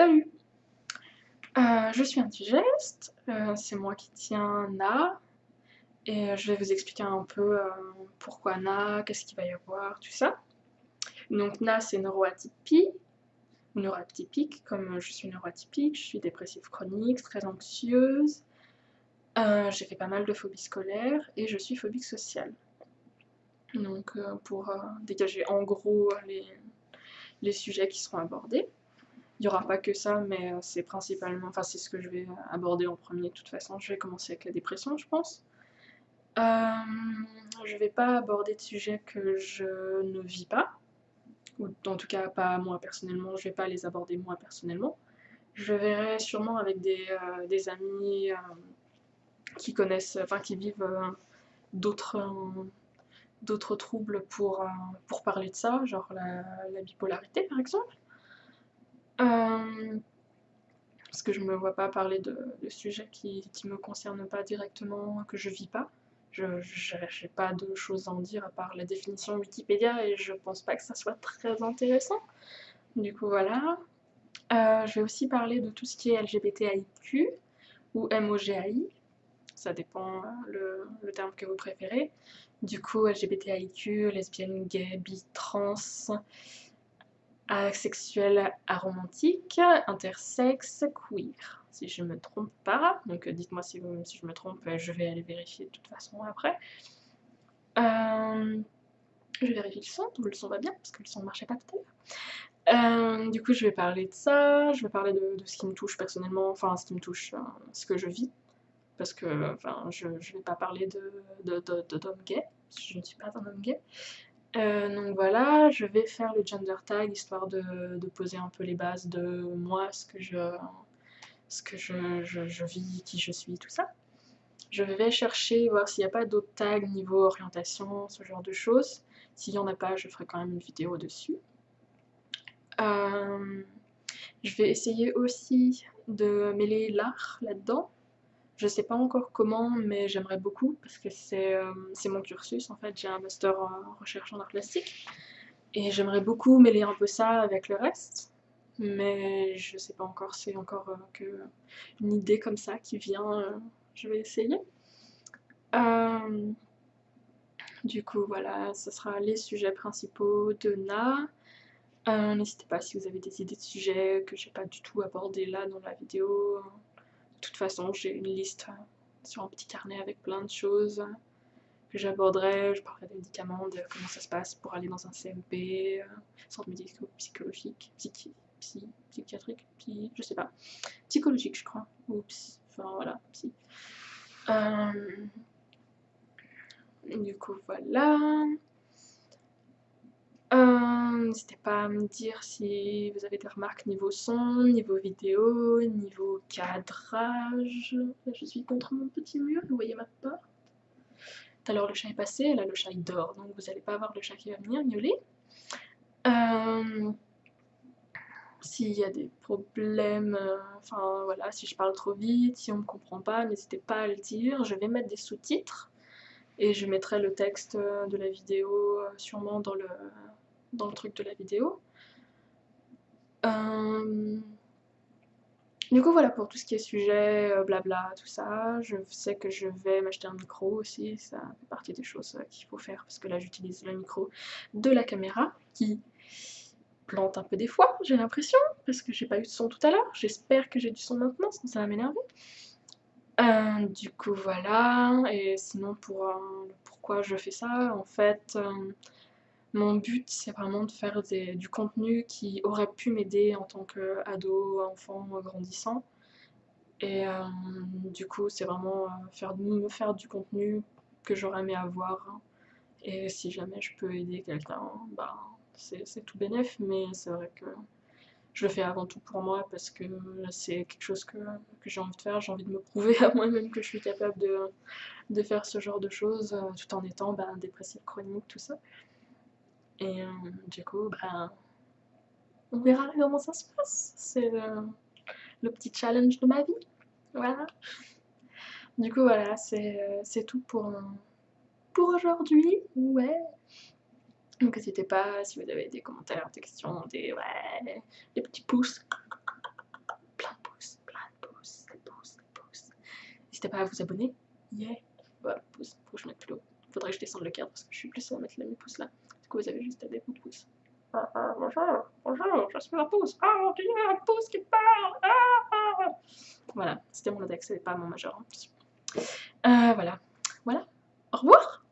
Salut euh, Je suis Antigeste, euh, c'est moi qui tiens Na, et je vais vous expliquer un peu euh, pourquoi Na, qu'est-ce qu'il va y avoir, tout ça. Donc Na c'est neuroatypie, neuroatypique, comme je suis neuroatypique, je suis dépressive chronique, très anxieuse, j'ai fait pas mal de phobies scolaires, et je suis phobique sociale. Donc pour dégager en gros les sujets qui seront abordés. Il n'y aura pas que ça, mais euh, c'est principalement, enfin c'est ce que je vais aborder en premier de toute façon. Je vais commencer avec la dépression, je pense. Euh, je ne vais pas aborder de sujets que je ne vis pas, ou en tout cas pas moi personnellement, je ne vais pas les aborder moi personnellement. Je verrai sûrement avec des, euh, amis qui connaissent, enfin qui vivent d'autres d'autres troubles pour, pour parler de ça, genre la bipolarité par exemple. Euh, parce que je me vois pas parler de, sujets qui, ne me concernent pas directement, que je vis pas. Je n'ai pas de choses à en dire à part la définition Wikipédia et je pense pas que ça soit très intéressant. Du coup, voilà. Euh, je vais aussi parler de tout ce qui est LGBTIQ ou MOGAI. Ça dépend euh, le, terme que vous préférez. Du coup, LGBTIQ, lesbienne, gay, bi, trans, asexuel, aromantique, intersexe, queer, si je me trompe pas. Donc euh, dites-moi si, je me trompe, euh, je vais aller vérifier de toute façon après. Euh, je vérifie le son, le son va bien, parce que le son ne marchait pas tout à l'heure. du coup, je vais parler de ça, je vais parler de, ce qui me touche personnellement, enfin ce qui me touche, ce que je vis, parce que je ne vais pas parler de, d'homme gay, je ne suis pas un homme gay, euh, donc voilà, je vais faire le gender tag histoire de, poser un peu les bases de moi, ce que je, que je, vis, qui je suis, tout ça. Je vais chercher, voir s'il n'y a pas d'autres tags niveau orientation, ce genre de choses. S'il n'y en a pas, je ferai quand même une vidéo dessus. Euh, je vais essayer aussi de mêler l'art là-dedans. Je sais pas encore comment, mais j'aimerais beaucoup parce que c'est euh, mon cursus en fait. J'ai un master en recherche en art plastique et j'aimerais beaucoup mêler un peu ça avec le reste. Mais je sais pas encore, c'est encore euh, que une idée comme ça qui vient. Euh, je vais essayer. du coup, voilà, ce sera les sujets principaux de Na. N'hésitez pas si vous avez des idées de sujets que j'ai pas du tout abordé là dans la vidéo. De toute façon, j'ai une liste euh, sur un petit carnet avec plein de choses que j'aborderai. Je parlerai des médicaments, de comment ça se passe pour aller dans un CMP, euh, centre médico-psychologique, psychiatrique, je sais pas, psychologique, je crois, ou enfin voilà, psy. Euh, du coup, voilà. N'hésitez pas à me dire si vous avez des remarques niveau son, niveau vidéo, niveau cadrage. je suis contre mon petit mur, vous voyez ma porte. Tout à l'heure le chat est passé, là le chat il dort, donc vous n'allez pas avoir le chat qui va venir miauler. Euh, s'il y a des problèmes, euh, enfin voilà, si je parle trop vite, si on ne me comprend pas, n'hésitez pas à le dire. Je vais mettre des sous-titres et je mettrai le texte de la vidéo euh, sûrement dans le, dans le truc de la vidéo. Euh, du coup, voilà pour tout ce qui est sujet, euh, blabla, tout ça. Je sais que je vais m'acheter un micro aussi, ça fait partie des choses euh, qu'il faut faire parce que là j'utilise le micro de la caméra qui plante un peu des fois, j'ai l'impression, parce que j'ai pas eu de son tout à l'heure. J'espère que j'ai du son maintenant, sinon ça va m'énerver. du coup, voilà. Et sinon, pour pourquoi je fais ça, en fait, mon but, c'est vraiment de faire du contenu qui aurait pu m'aider en tant qu'ado, enfant, grandissant. Et euh, du coup, c'est vraiment euh, faire, me faire du contenu que j'aurais aimé avoir. Et si jamais je peux aider quelqu'un, bah, c'est tout bénef, mais c'est vrai que je le fais avant tout pour moi parce que c'est quelque chose que, j'ai envie de faire. J'ai envie de me prouver à moi-même que je suis capable de, faire ce genre de choses euh, tout en étant bah, dépressive chronique, tout ça. Et euh, du coup, ben, on verra comment ça se passe. C'est le, petit challenge de ma vie. Voilà. Du coup, voilà, euh, c'est tout pour, pour aujourd'hui. Ouais. Donc n'hésitez pas si vous avez des commentaires, des questions, des, ouais, des petits pouces. Plein de pouces, plein de pouces, des pouces, des pouces. N'hésitez pas à vous abonner. Yeah. Voilà, pouce, faut que je mette plus haut. Faudrait que je descende le cadre parce que je suis plus à mettre les pouces là. Coup, vous avez juste à des de pouces. Ah, ah, bonjour, bonjour, je suis un pouce. Ah, oh, il y a un pouce qui parle. Ah, ah. Voilà, c'était mon index, c'est pas mon majeur. Euh, voilà. Voilà. Au revoir